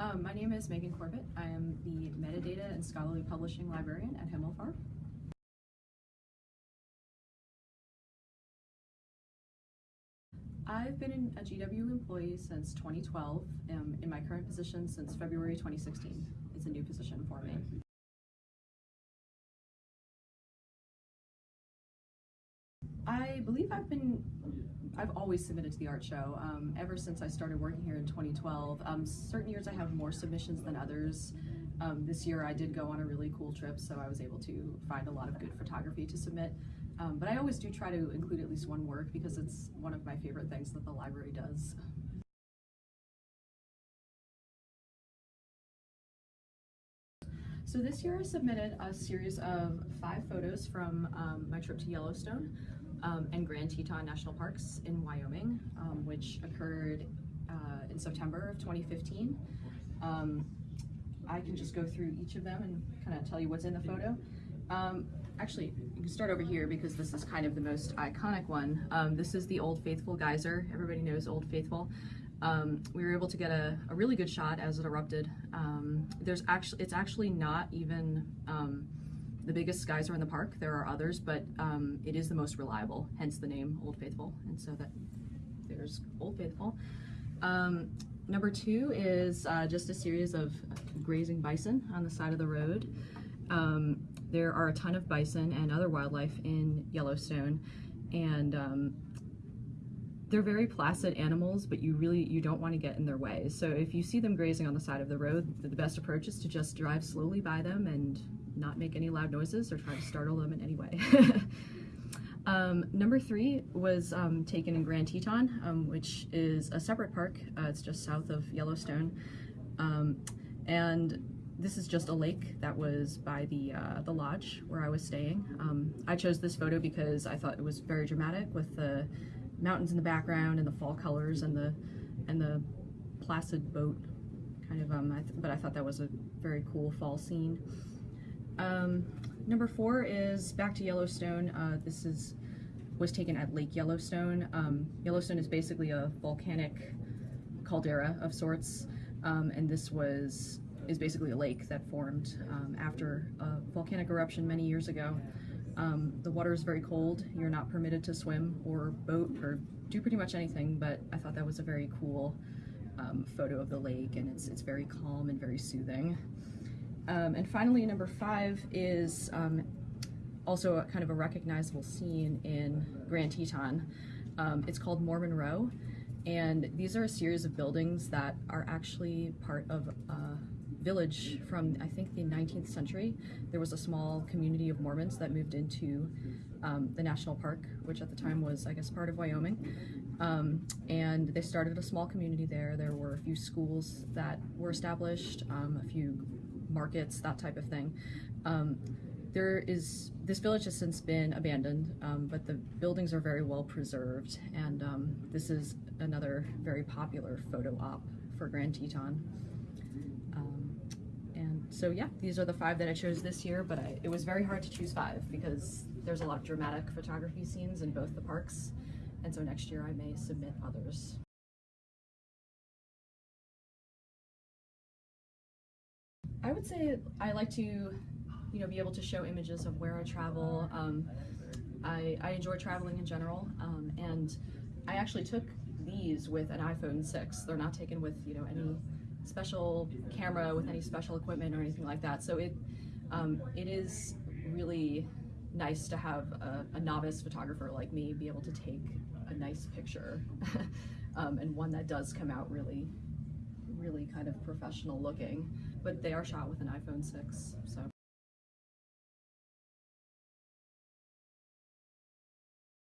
Um, my name is Megan Corbett. I am the Metadata and Scholarly Publishing Librarian at Himmelfarb. I've been a GW employee since 2012, um, in my current position since February 2016. It's a new position for me. I believe I've been, I've always submitted to the art show, um, ever since I started working here in 2012. Um, certain years I have more submissions than others. Um, this year I did go on a really cool trip, so I was able to find a lot of good photography to submit. Um, but I always do try to include at least one work because it's one of my favorite things that the library does. So this year I submitted a series of five photos from um, my trip to Yellowstone um, and Grand Teton National Parks in Wyoming, um, which occurred uh, in September of 2015. Um, I can just go through each of them and kind of tell you what's in the photo. Um, actually, you can start over here because this is kind of the most iconic one. Um, this is the Old Faithful geyser. Everybody knows Old Faithful. Um, we were able to get a, a, really good shot as it erupted. Um, there's actually, it's actually not even um, the biggest geyser in the park. There are others, but um, it is the most reliable, hence the name Old Faithful. And so that there's Old Faithful. Um, number two is uh, just a series of grazing bison on the side of the road. Um, there are a ton of bison and other wildlife in Yellowstone, and um, they're very placid animals, but you really you don't want to get in their way. So if you see them grazing on the side of the road, the best approach is to just drive slowly by them and not make any loud noises or try to startle them in any way. um, number three was um, taken in Grand Teton, um, which is a separate park. Uh, it's just south of Yellowstone. Um, and this is just a lake that was by the uh, the lodge where I was staying. Um, I chose this photo because I thought it was very dramatic with the mountains in the background and the fall colors and the and the placid boat kind of um I but I thought that was a very cool fall scene. Um, number four is back to Yellowstone. Uh, this is was taken at Lake Yellowstone. Um, Yellowstone is basically a volcanic caldera of sorts, um, and this was is basically a lake that formed um, after a volcanic eruption many years ago. Um, the water is very cold. You're not permitted to swim or boat or do pretty much anything, but I thought that was a very cool um, photo of the lake and it's, it's very calm and very soothing. Um, and finally, number five is um, also a kind of a recognizable scene in Grand Teton. Um, it's called Mormon Row, and these are a series of buildings that are actually part of a village from I think the 19th century. There was a small community of Mormons that moved into um, the national park, which at the time was I guess part of Wyoming. Um, and they started a small community there. There were a few schools that were established, um, a few markets, that type of thing. Um, there is this village has since been abandoned, um, but the buildings are very well preserved, and um, this is another very popular photo op for Grand Teton. And so yeah, these are the five that I chose this year, but I, it was very hard to choose five because there's a lot of dramatic photography scenes in both the parks. And so next year I may submit others. I would say I like to, you know, be able to show images of where I travel. Um, I, I enjoy traveling in general, um, and I actually took these with an iPhone 6. They're not taken with, you know, any special camera with any special equipment or anything like that. So it um, it is really nice to have a, a, novice photographer like me be able to take a nice picture um, and one that does come out really really kind of professional looking but they are shot with an iPhone 6 so